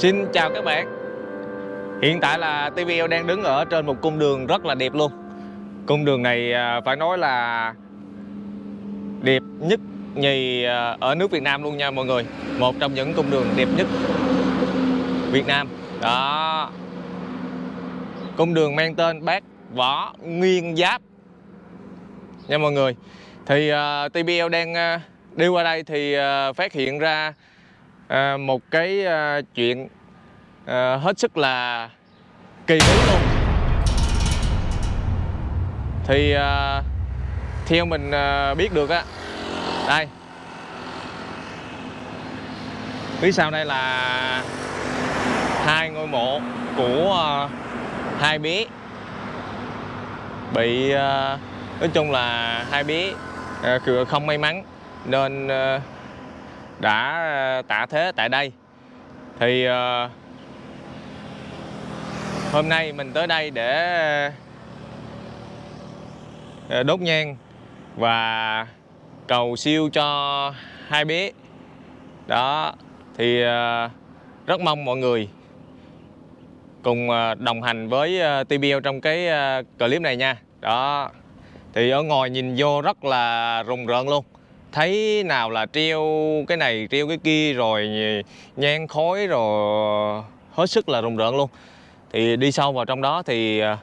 Xin chào các bạn. Hiện tại là TVL đang đứng ở trên một cung đường rất là đẹp luôn. Cung đường này à, phải nói là đẹp nhất nhì à, ở nước Việt Nam luôn nha mọi người. Một trong những cung đường đẹp nhất Việt Nam. Đó. Cung đường mang tên Bác Võ Nguyên Giáp. Nha mọi người. Thì à, uh, TBL đang uh, đi qua đây thì uh, phát hiện ra à, một cái à, chuyện à, hết sức là kỳ bí luôn. Thì à, theo mình à, biết được á đây. Phía sau đây là hai ngôi mộ của à, hai bé bị à, nói chung là hai bé à, không may mắn nên à, đã ờ, tạ thế tại đây. Thì uh, hôm nay mình tới đây để uh, đốt nhang và cầu siêu cho hai bé. Đó thì uh, rất mong mọi người cùng đồng hành với TBL trong cái clip này nha. Đó thì ở ngoài nhìn vô rất là rùng rợn luôn thấy nào là treo cái này treo cái kia rồi nhang khói rồi hết sức là rùng rợn luôn. Thì đi sâu vào trong đó thì uh,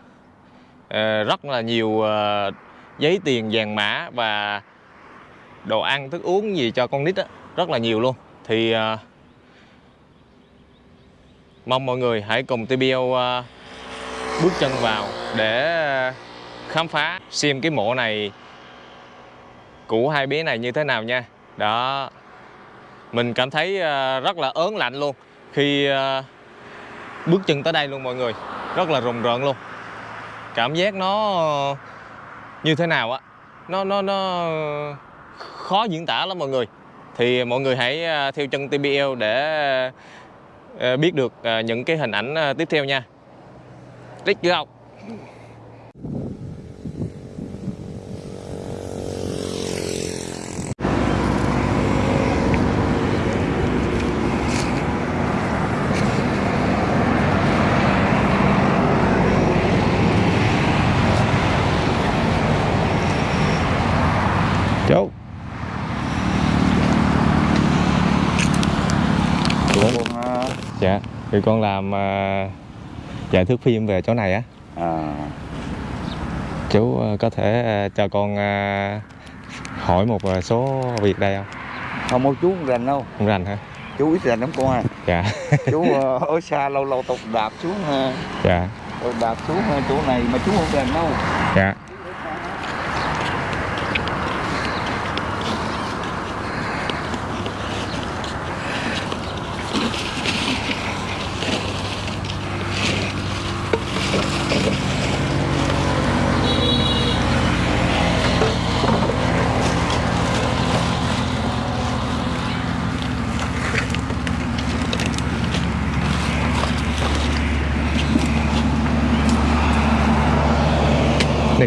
rất là nhiều uh, giấy tiền vàng mã và đồ ăn thức uống gì cho con nít đó, rất là nhiều luôn. Thì uh, mong mọi người hãy cùng TBL uh, bước chân vào để khám phá xem cái mộ này của hai bé này như thế nào nha. Đó. Mình cảm thấy ờ, rất là ớn lạnh luôn. Khi ờ, bước chân tới đây luôn mọi người, rất là rùng rợn luôn. Cảm giác nó như thế nào á? Nó nó nó khó diễn tả lắm mọi người. Thì mọi người hãy ờ, theo chân TBL để biết được những cái hình ảnh tiếp theo nha. Let's go Chú Chú con uh... Dạ thì con làm uh, giải thuyết phim về chỗ này á. À. Chú uh, có thể uh, cho con uh, hỏi một uh, số việc đây không? Không có chú không rành đâu. Không rành hả? Chú ít rành lắm con à. Dạ. Chú uh, ở xa lâu lâu tục đạp xuống uh, Dạ. Đạp xuống chỗ này mà chú không rành đâu. Dạ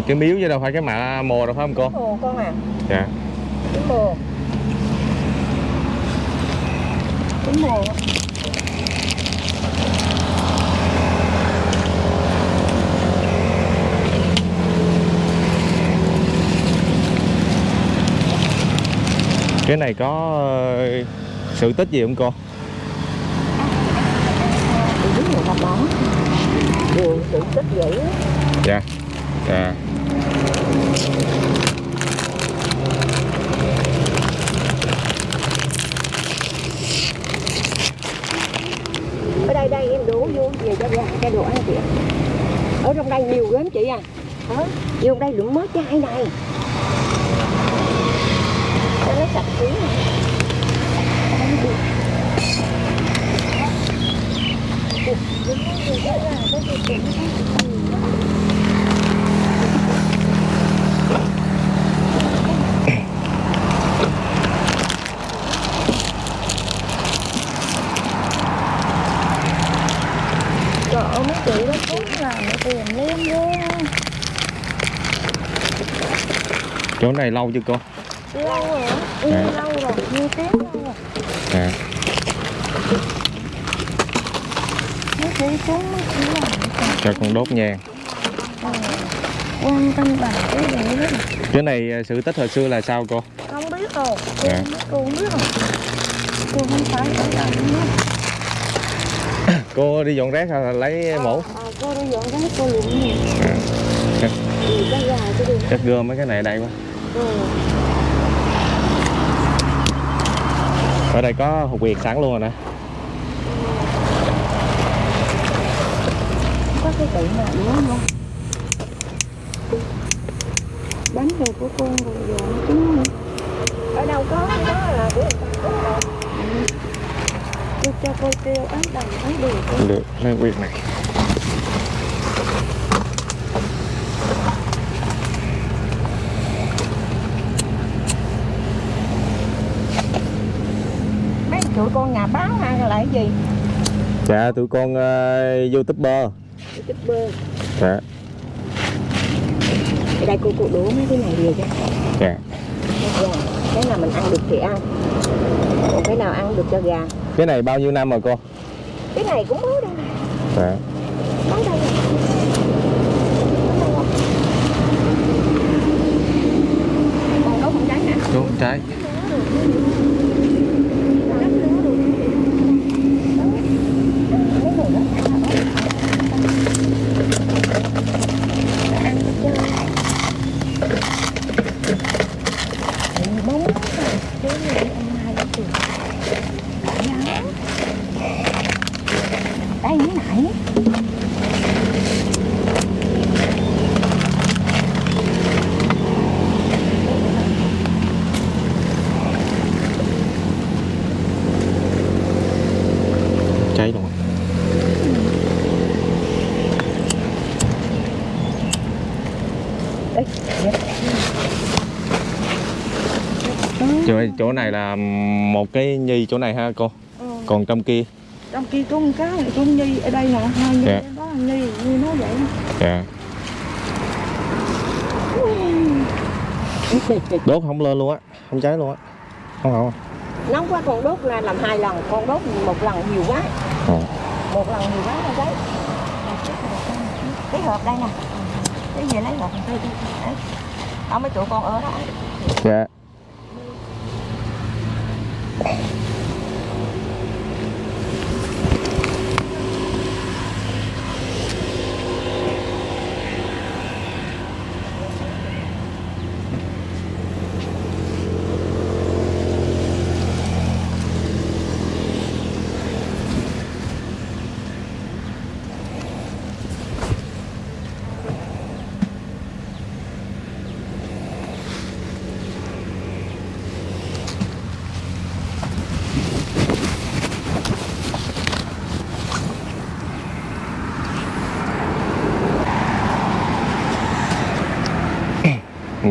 này cái miếu chứ đâu phải cái mạ mồ đâu phải không cô? Mồ con à dạ. Cái mồ. Cái mồ. Cái này có ờ, sự tích gì không cô? Đường sự tích vậy dạ. Dạ đây đây, em đổ vô, về cho gà cái đồ ăn chị ở trong đây nhiều lắm chị à. Hả? Vô trong đây đựng mớ chai này cho nó sạch xíu Trời ơi mấy chị đó cút là mấy tiền lên ghê chỗ này lâu chưa cô? Lâu rồi ừ, Dạ. lâu rồi, nhiều tiếng lâu rồi dạ chú xuống mất chú làm cho con đốt nhang. Quan tâm bà cái gì đó. Cái này à, sự tích hồi xưa là sao cô? Không biết rồi cô Dạ. không biết cô không biết rồi. Cô không phải ở đây nữa. Cô đi dọn rác hay là lấy mổ? à, cô đi dọn cái cô lụm gì à. chắc, chắc gom mấy cái này ở đây quá ừ. ở đây có hột việt sẵn luôn rồi nè. Có cái tự nào nữa không? Bánh đồ của con rồi dọn chúng nữa ở đâu có cái đó là của tôi cho cô tiêu áo đồng áo đường được lấy việt này tụi con nhà báo là cái gì? Dạ tụi con uh, youtuber. Youtuber. Dạ. Ở đây cô cụ đổ mấy cái này về cho dạ. Cái nào mình ăn được thì ăn. Còn cái nào ăn được cho gà. Cái này bao nhiêu năm rồi cô? Cái này cũng mới đây dạ. Mới đây còn đốt không trái nè đúng trái đây mới nãy cháy luôn chỗ, chỗ này là một cái nhi chỗ này ha cô? Ừ. còn trong kia? Trong kia có một cái có nhi ở đây nè hai nhi Dạ. đó là nhi như nó vậy dạ. Đốt không lên luôn á không cháy luôn á. Không không. Nóng quá con đốt ra làm hai lần con đốt một lần nhiều quá. Ờ. một lần nhiều quá rồi đấy. Cái hộp đây nè. Cái gì lấy hộp đây đấy đó mấy chỗ con ở đó dạ.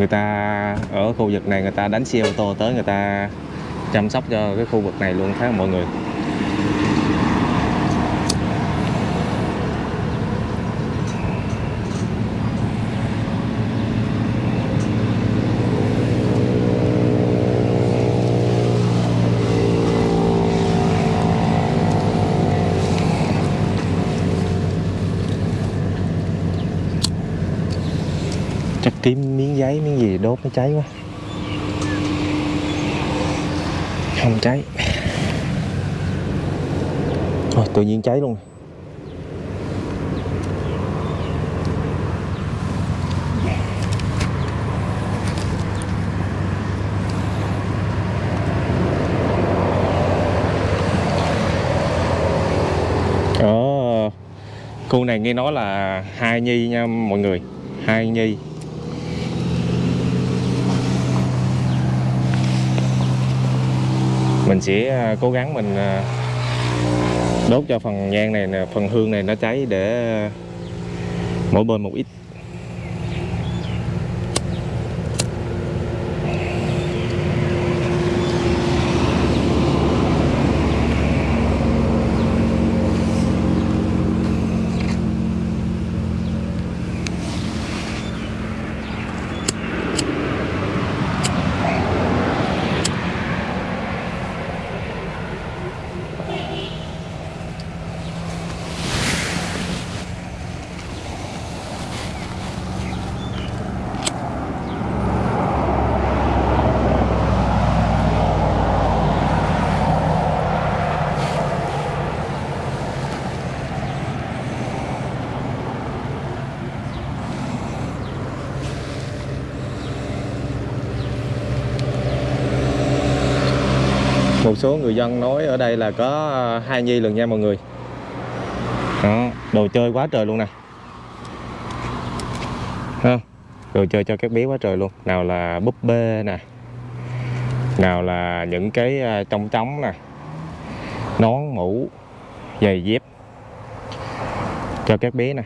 Người ta ở khu vực này người ta đánh xe ô tô tới người ta chăm sóc cho cái khu vực này luôn khá mọi người kiếm miếng giấy miếng gì đốt nó cháy quá. Không cháy. Ôi, tự nhiên cháy luôn. Ờ, Ở khu này nghe nói là hai nhi nha mọi người. Hai nhi. Mình sẽ à, cố gắng mình à, đốt cho phần nhang này phần hương này nó cháy để à, mỗi bên một ít. Một số người dân nói ở đây là có à, hai nhi lần nha mọi người. Đó đồ chơi quá trời luôn nè. Không đồ chơi cho các bé quá trời luôn. Nào là búp bê nè. Nào là những cái à, ờ, trong trống nè. Nón mũ giày dép. Cho các bé nè.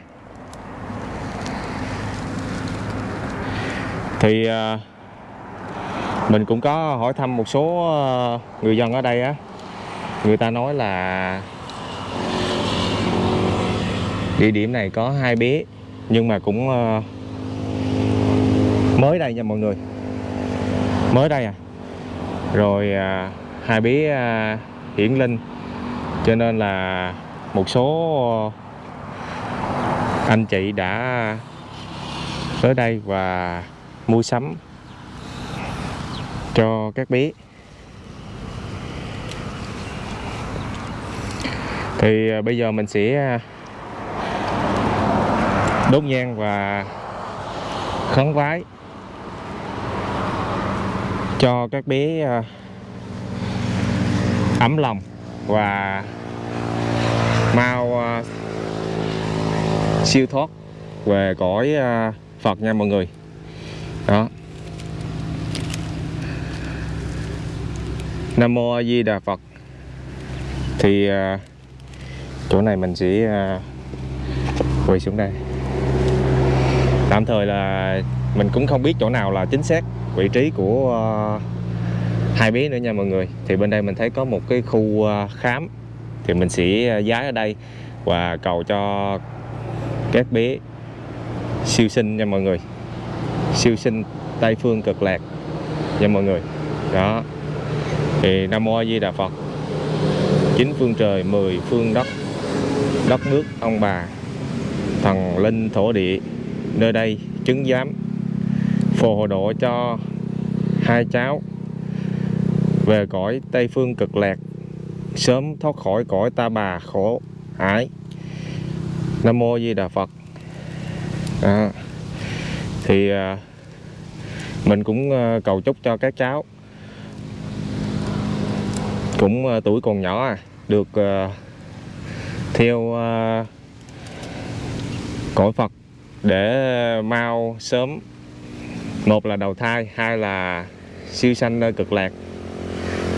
Thì uh, mình cũng có hỏi thăm một số ờ, người dân ở đây á. Người ta nói là địa điểm này có hai bé, nhưng mà cũng ờ, mới đây nha mọi người. Mới đây à. Rồi à, hai bé à, hiển linh. Cho nên là một số ờ, anh chị đã tới đây và mua sắm cho các bé. Thì à, bây giờ mình sẽ à, đốt nhang và khấn vái cho các bé à, ấm lòng và mau siêu thoát về cõi Phật nha mọi người. Đó. Nam Mô A Di Đà Phật. Thì à, chỗ này mình sẽ à, quay xuống đây. Tạm thời là mình cũng không biết chỗ nào là chính xác vị trí của à, hai bé nữa nha mọi người. Thì bên đây mình thấy có một cái khu khám. Thì mình sẽ uh, ở đây và cầu cho các bé siêu sinh nha mọi người. Siêu sinh tây phương cực lạc nha mọi người. Đó thì nam mô a di đà phật. Chín phương trời mười phương đất đất nước ông bà thần linh thổ địa nơi đây chứng giám phù hộ độ cho hai cháu về cõi Tây Phương cực lạc sớm thoát khỏi cõi ta bà khổ ải. Nam Mô Di Đà Phật. À, thì à, mình cũng à, cầu chúc cho các cháu cũng uh, tuổi còn nhỏ à được uh, theo uh, cõi Phật để mau sớm. Một là đầu thai hai là siêu sanh nơi cực lạc.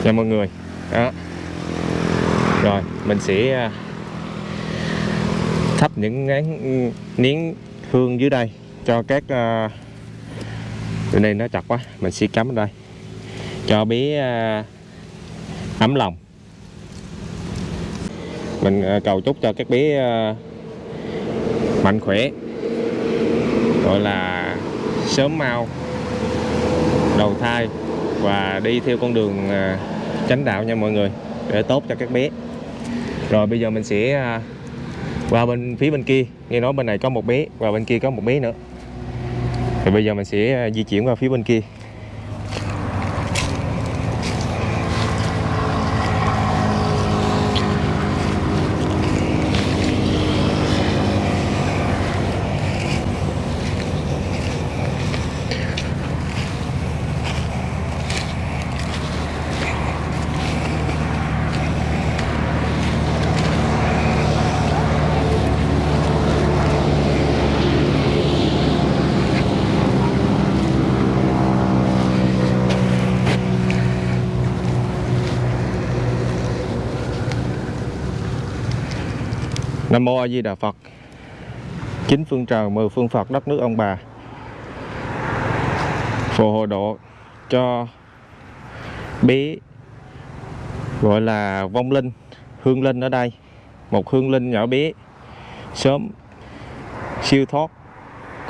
Nha mọi người. Đó. Rồi mình sẽ thắp những ngán nén hương dưới đây cho các uh, bên đây nó chặt quá mình sẽ cắm ở đây. Cho bé uh, ấm lòng. Mình ờ, cầu chúc cho các bé ờ, mạnh khỏe. Gọi là sớm mau, đầu thai và đi theo con đường ờ, chánh đạo nha mọi người, để tốt cho các bé. Rồi bây giờ mình sẽ qua bên phía bên kia. Nghe nói bên này có một bé và bên kia có một bé nữa. Thì bây giờ mình sẽ di chuyển qua phía bên kia. Mô A Di Đà Phật. Chín phương trời, mười phương Phật, đất nước ông bà. Phù hộ độ cho bé gọi là vong linh, hương linh ở đây. Một hương linh nhỏ bé, sớm siêu thoát,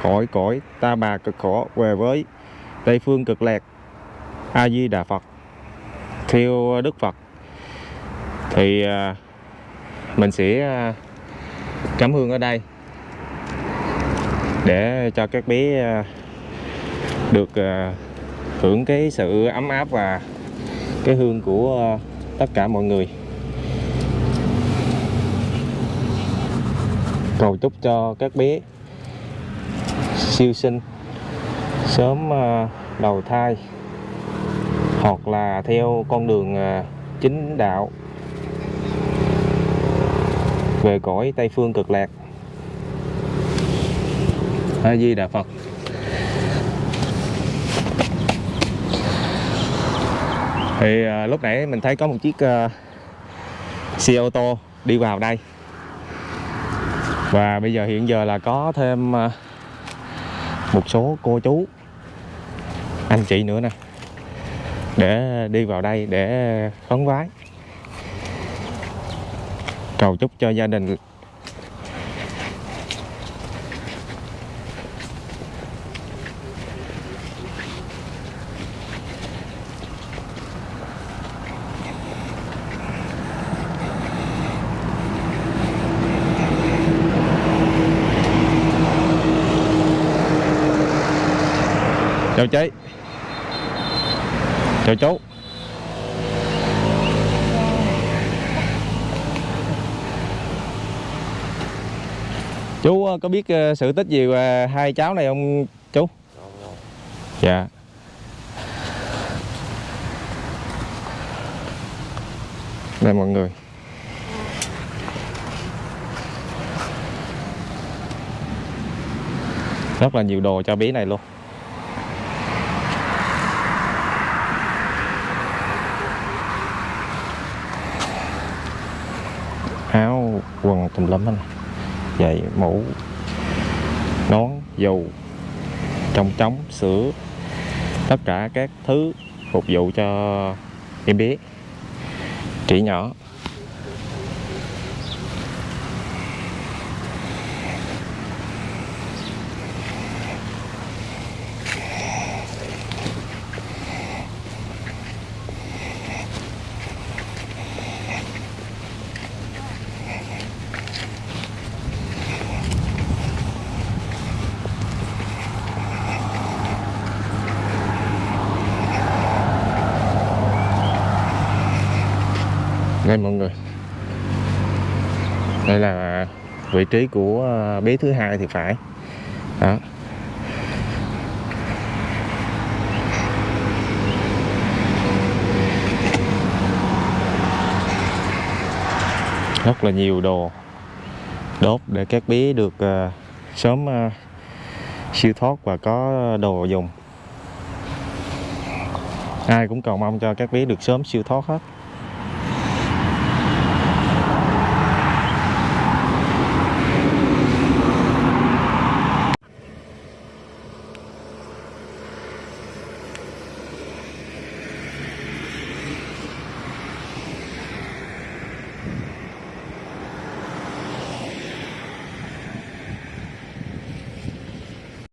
khỏi cõi ta bà cực khổ về với tây phương cực lạc. A di đà phật. Theo đức phật, thì à, mình sẽ à, cắm hương ở đây. Để cho các bé à, được à, hưởng cái sự ấm áp và cái hương của à, tất cả mọi người. Cầu chúc cho các bé siêu sinh sớm đầu thai, hoặc là theo con đường chính đạo về cõi tây phương cực lạc. A di đà phật. Thì à, lúc nãy mình thấy có một chiếc à, xe ô tô đi vào đây. Và bây giờ hiện giờ là có thêm à, một số cô chú anh chị nữa nè để đi vào đây để khấn vái cầu chúc cho gia đình. Chào chị. Chào chú. Chú ờ, có biết ờ, sự tích gì về hai cháu này không, chú? Dạ. Đây, mọi người. Rất là nhiều đồ cho bé này luôn. Áo quần tùm lum anh này giày mũ nón dù trong trống, sữa, tất cả các thứ phục vụ cho em bé. Trẻ nhỏ. Đây mọi người. Đây là vị trí của ờ, bé thứ hai thì phải. Đó. Rất là nhiều đồ đốt để các bé được uh, sớm uh, siêu thoát và có đồ dùng. Ai cũng cầu mong cho các bé được sớm siêu thoát hết.